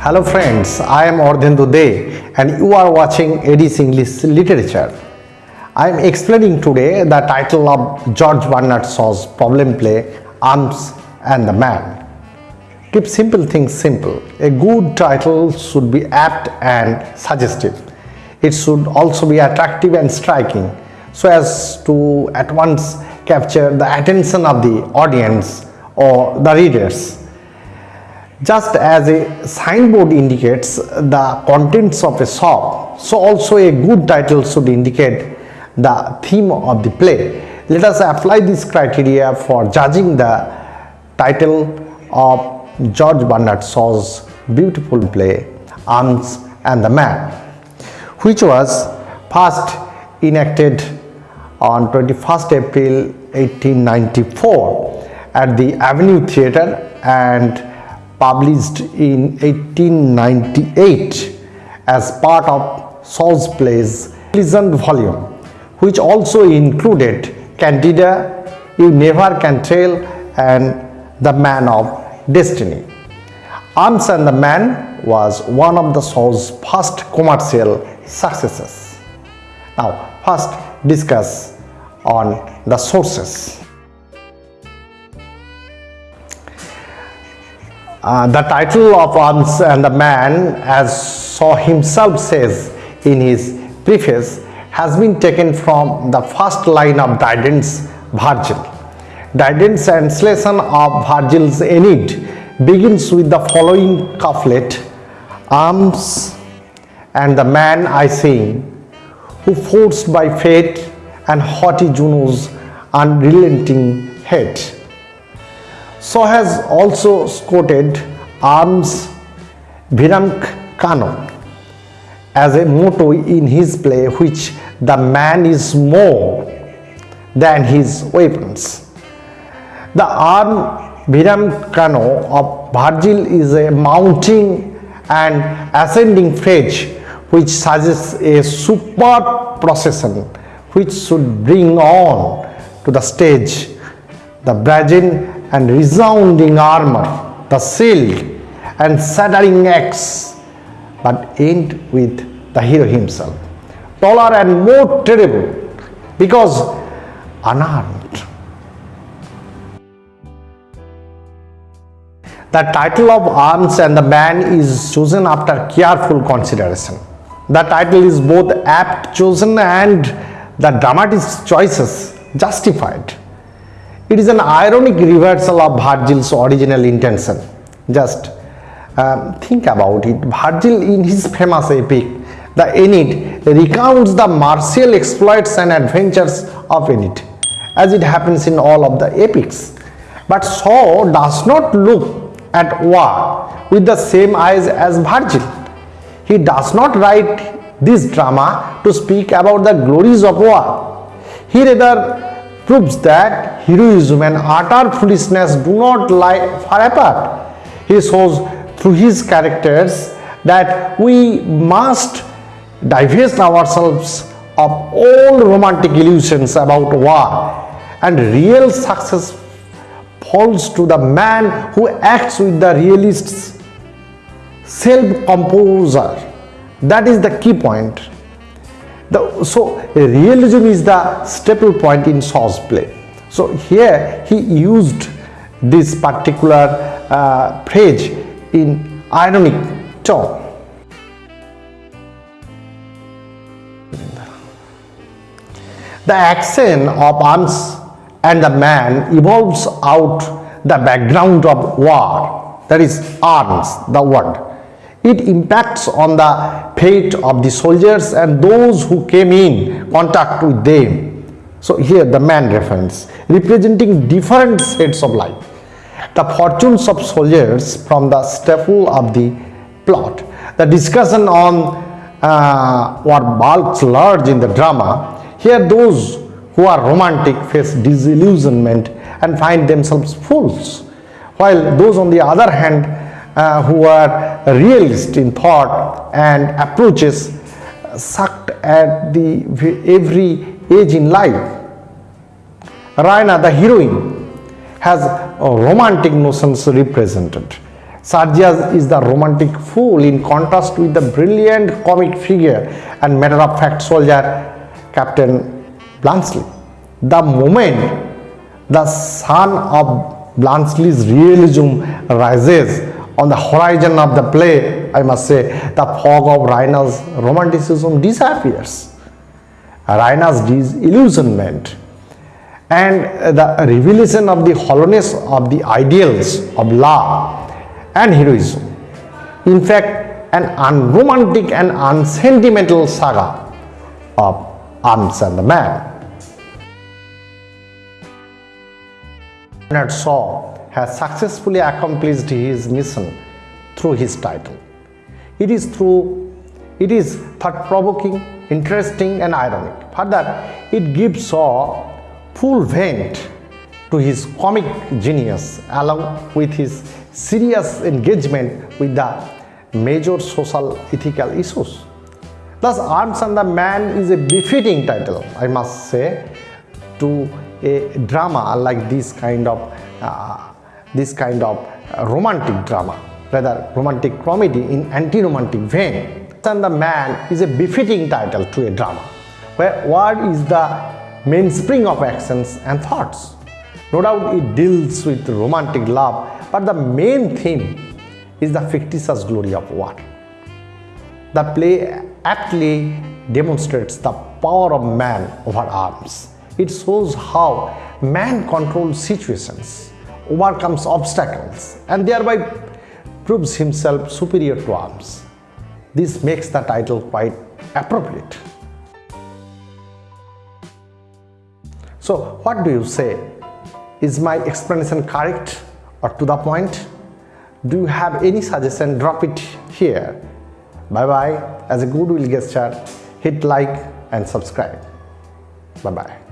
Hello friends, I am Ardhendu De and you are watching Eddie's English Literature. I am explaining today the title of George Bernard Shaw's problem play Arms and the Man. Keep simple things simple. A good title should be apt and suggestive. It should also be attractive and striking so as to at once capture the attention of the audience or the readers. Just as a signboard indicates the contents of a shop, so also a good title should indicate the theme of the play. Let us apply this criteria for judging the title of George Bernard Shaw's beautiful play Arms and the Man, which was first enacted on 21st April 1894 at the Avenue Theatre and published in 1898 as part of Shaw's plays Pleasant volume which also included Candida, You Never Can Tell and The Man of Destiny. Arms and the Man was one of the Shaw's first commercial successes. Now first discuss on the sources. Uh, the title of Arms and the Man as Shaw himself says in his preface has been taken from the first line of Dryden's Virgil. Dryden's translation of Virgil's Aeneid begins with the following couplet Arms and the man I sing who forced by fate and haughty Juno's unrelenting hate so has also quoted arms virumque cano as a motto in his play which the man is more than his weapons. The arm virumque cano of Virgil is a mounting and ascending phrase which suggests a superb procession which should bring on to the stage the brazen and resounding armor, the shield and shattering axe, but end with the hero himself, taller and more terrible because unarmed. The title of Arms and the Man is chosen after careful consideration. The title is both apt chosen and the dramatist's choices justified. It is an ironic reversal of Virgil's original intention. Just um, think about it. Virgil in his famous epic, the Aeneid, recounts the martial exploits and adventures of Aeneid, as it happens in all of the epics. But Shaw does not look at war with the same eyes as Virgil. He does not write this drama to speak about the glories of war. He rather proves that heroism and utter foolishness do not lie far apart. He shows through his characters that we must divest ourselves of all romantic illusions about war and real success falls to the man who acts with the realist's self-composure. That is the key point. The, so realism is the staple point in Shaw's play. So here he used this particular uh, phrase in ironic tone. The action of arms and the man evolves out the background of war, that is arms, the word it impacts on the fate of the soldiers and those who came in contact with them. So here the man reference representing different states of life. The fortunes of soldiers from the staple of the plot. The discussion on uh, what bulks large in the drama. Here those who are romantic face disillusionment and find themselves fools. While those on the other hand uh, who are realist in thought and approaches sucked at the every age in life. Raina, the heroine, has romantic notions represented. Sergius is the romantic fool in contrast with the brilliant comic figure and matter-of-fact soldier Captain Bluntschli. The moment the sun of Bluntschli's realism rises on the horizon of the play, I must say, the fog of Raina's romanticism disappears. Raina's disillusionment and the revelation of the hollowness of the ideals of love and heroism. In fact, an unromantic and unsentimental saga of Arms and the Man. Bernard Shaw has successfully accomplished his mission through his title. It is through it is thought-provoking, interesting and ironic. Further, it gives Shaw full vent to his comic genius along with his serious engagement with the major social ethical issues. Thus, Arms and the Man is a befitting title, I must say, to a drama like this kind of uh, this kind of uh, romantic drama, rather romantic comedy in anti-romantic vein. And the Man is a befitting title to a drama, where what is the mainspring of actions and thoughts. No doubt it deals with romantic love, but the main theme is the fictitious glory of war. The play aptly demonstrates the power of man over arms. It shows how man controls situations, overcomes obstacles, and thereby proves himself superior to arms. This makes the title quite appropriate. So what do you say? Is my explanation correct or to the point? Do you have any suggestion? Drop it here. Bye bye. As a goodwill gesture, hit like and subscribe. Bye bye.